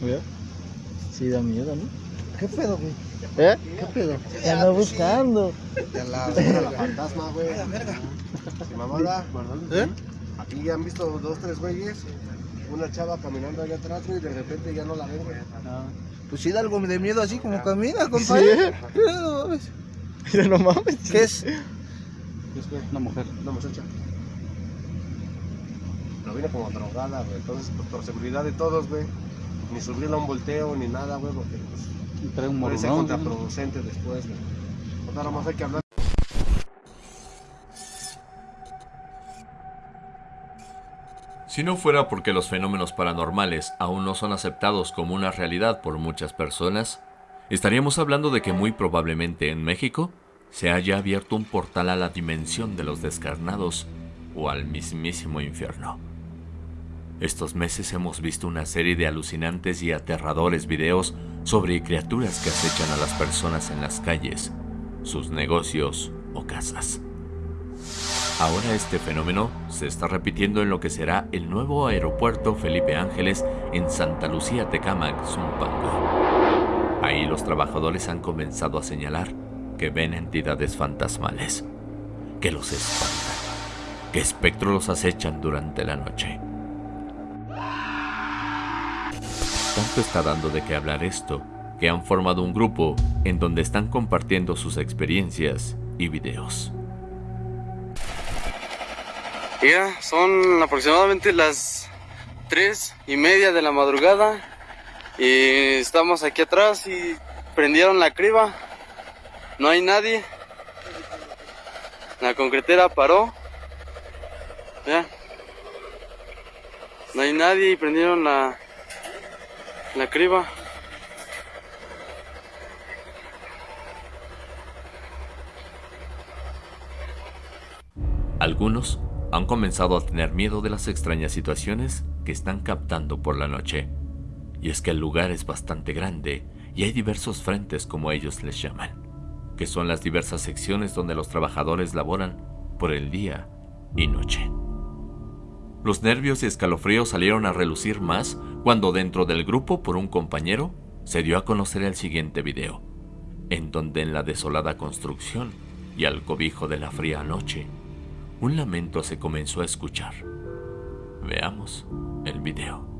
Mira. Sí, da miedo, ¿no? ¿Qué pedo, güey? ¿Eh? ¿Qué pedo? Te ando buscando. De la, la fantasma, güey. Sí, mamada. ¿Eh? Aquí ya han visto dos, tres güeyes. Una chava caminando allá atrás, güey, y de repente ya no la ven, güey. Pues sí da algo de miedo así como camina, compadre. Sí. No mames. Mira, no mames. ¿Qué es? Una mujer. Una muchacha. Pero viene como drogada, güey. Entonces, pues, por seguridad de todos, güey. Ni subirla a un volteo ni nada, güey, porque pues, Trae un puede ser contraproducente después, güey. Pues nada más hay que hablar. Si no fuera porque los fenómenos paranormales aún no son aceptados como una realidad por muchas personas, estaríamos hablando de que muy probablemente en México se haya abierto un portal a la dimensión de los descarnados o al mismísimo infierno. Estos meses hemos visto una serie de alucinantes y aterradores videos sobre criaturas que acechan a las personas en las calles, sus negocios o casas. Ahora este fenómeno se está repitiendo en lo que será el nuevo aeropuerto Felipe Ángeles en Santa Lucía Tecámac, Zumpango. Ahí los trabajadores han comenzado a señalar que ven entidades fantasmales, que los espantan, que espectros los acechan durante la noche. Tanto está dando de qué hablar esto, que han formado un grupo en donde están compartiendo sus experiencias y videos. Ya, son aproximadamente las tres y media de la madrugada y estamos aquí atrás y prendieron la criba. No hay nadie. La concretera paró. Ya. No hay nadie y prendieron la, la criba. Algunos han comenzado a tener miedo de las extrañas situaciones que están captando por la noche. Y es que el lugar es bastante grande y hay diversos frentes como ellos les llaman, que son las diversas secciones donde los trabajadores laboran por el día y noche. Los nervios y escalofríos salieron a relucir más cuando dentro del grupo por un compañero se dio a conocer el siguiente video, en donde en la desolada construcción y al cobijo de la fría noche, un lamento se comenzó a escuchar. Veamos el video.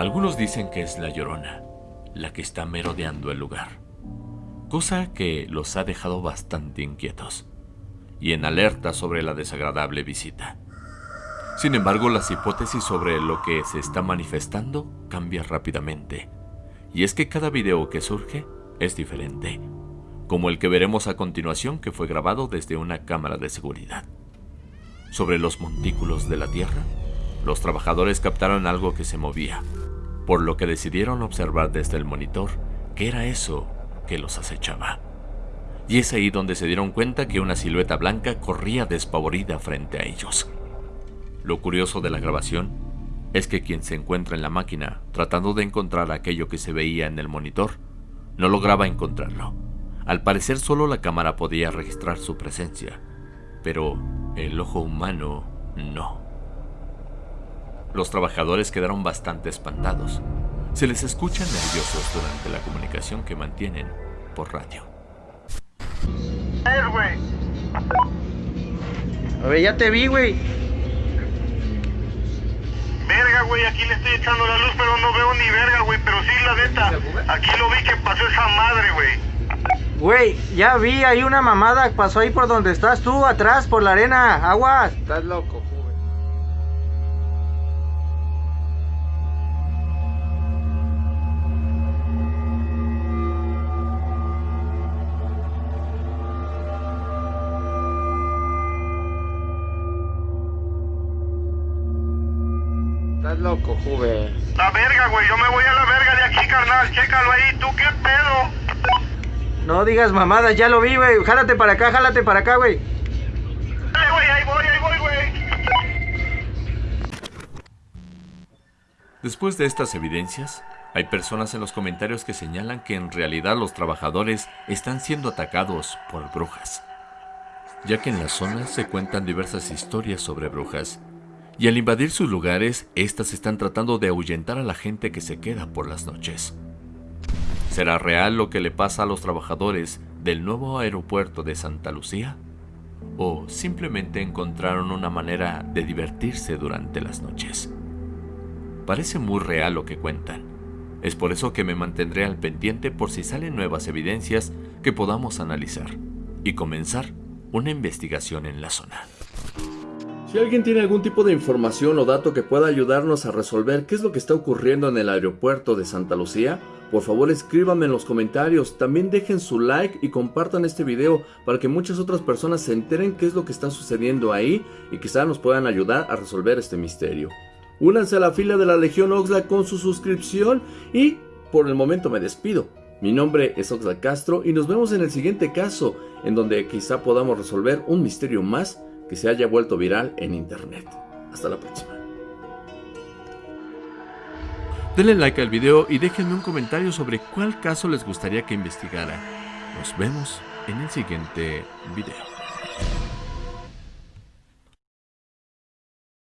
Algunos dicen que es la llorona, la que está merodeando el lugar, cosa que los ha dejado bastante inquietos y en alerta sobre la desagradable visita. Sin embargo, las hipótesis sobre lo que se está manifestando cambian rápidamente, y es que cada video que surge es diferente, como el que veremos a continuación que fue grabado desde una cámara de seguridad. Sobre los montículos de la Tierra, los trabajadores captaron algo que se movía, por lo que decidieron observar desde el monitor qué era eso que los acechaba. Y es ahí donde se dieron cuenta que una silueta blanca corría despavorida frente a ellos. Lo curioso de la grabación es que quien se encuentra en la máquina tratando de encontrar aquello que se veía en el monitor, no lograba encontrarlo. Al parecer solo la cámara podía registrar su presencia, pero el ojo humano no. Los trabajadores quedaron bastante espantados. Se les escucha nerviosos durante la comunicación que mantienen por radio. A ver, ya te vi, güey. Verga, güey, aquí le estoy echando la luz, pero no veo ni verga, güey. Pero sí, la neta, aquí lo vi que pasó esa madre, güey. Güey, ya vi, hay una mamada, pasó ahí por donde estás tú, atrás, por la arena, aguas. Estás loco, Estás loco, Juve. La verga, güey. Yo me voy a la verga de aquí, carnal. Chécalo ahí. ¿Tú qué pedo? No digas mamadas, ya lo vi, güey. Jálate para acá, jálate para acá, güey. Dale, güey. Ahí voy, ahí voy, güey. Después de estas evidencias, hay personas en los comentarios que señalan que en realidad los trabajadores están siendo atacados por brujas, ya que en la zona se cuentan diversas historias sobre brujas, y al invadir sus lugares, éstas están tratando de ahuyentar a la gente que se queda por las noches. ¿Será real lo que le pasa a los trabajadores del nuevo aeropuerto de Santa Lucía? ¿O simplemente encontraron una manera de divertirse durante las noches? Parece muy real lo que cuentan. Es por eso que me mantendré al pendiente por si salen nuevas evidencias que podamos analizar y comenzar una investigación en la zona. Si alguien tiene algún tipo de información o dato que pueda ayudarnos a resolver qué es lo que está ocurriendo en el aeropuerto de Santa Lucía, por favor escríbanme en los comentarios, también dejen su like y compartan este video para que muchas otras personas se enteren qué es lo que está sucediendo ahí y quizá nos puedan ayudar a resolver este misterio. Únanse a la fila de la Legión Oxlack con su suscripción y por el momento me despido. Mi nombre es Oxlack Castro y nos vemos en el siguiente caso, en donde quizá podamos resolver un misterio más que se haya vuelto viral en internet. Hasta la próxima. Denle like al video y déjenme un comentario sobre cuál caso les gustaría que investigara. Nos vemos en el siguiente video.